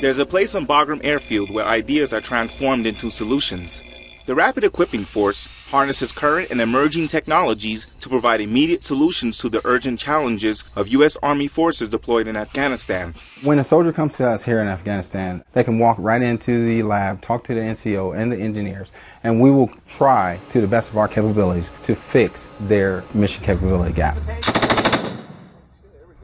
There's a place on Bagram Airfield where ideas are transformed into solutions. The Rapid Equipping Force harnesses current and emerging technologies to provide immediate solutions to the urgent challenges of U.S. Army forces deployed in Afghanistan. When a soldier comes to us here in Afghanistan, they can walk right into the lab, talk to the NCO and the engineers, and we will try to the best of our capabilities to fix their mission capability gap.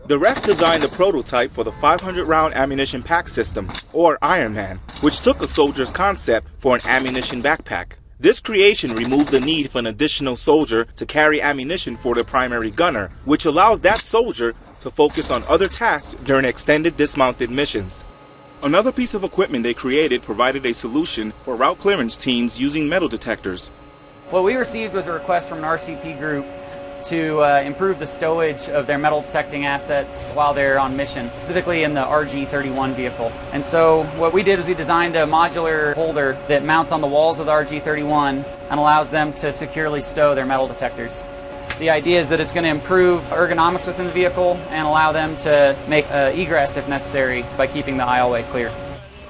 The REF designed a prototype for the 500 round ammunition pack system, or Ironman, which took a soldier's concept for an ammunition backpack. This creation removed the need for an additional soldier to carry ammunition for the primary gunner, which allows that soldier to focus on other tasks during extended dismounted missions. Another piece of equipment they created provided a solution for route clearance teams using metal detectors. What we received was a request from an RCP group to uh, improve the stowage of their metal detecting assets while they're on mission, specifically in the RG31 vehicle. And so what we did was we designed a modular holder that mounts on the walls of the RG31 and allows them to securely stow their metal detectors. The idea is that it's going to improve ergonomics within the vehicle and allow them to make uh, egress if necessary by keeping the aisleway clear.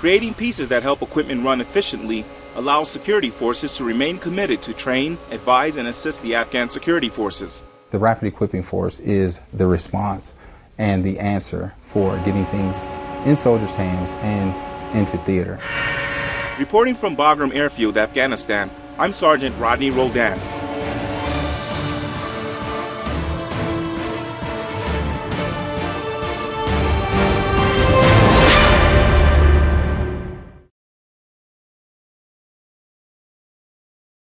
Creating pieces that help equipment run efficiently allows security forces to remain committed to train, advise, and assist the Afghan security forces. The Rapid Equipping Force is the response and the answer for getting things in soldiers' hands and into theater. Reporting from Bagram Airfield, Afghanistan, I'm Sergeant Rodney Roldan.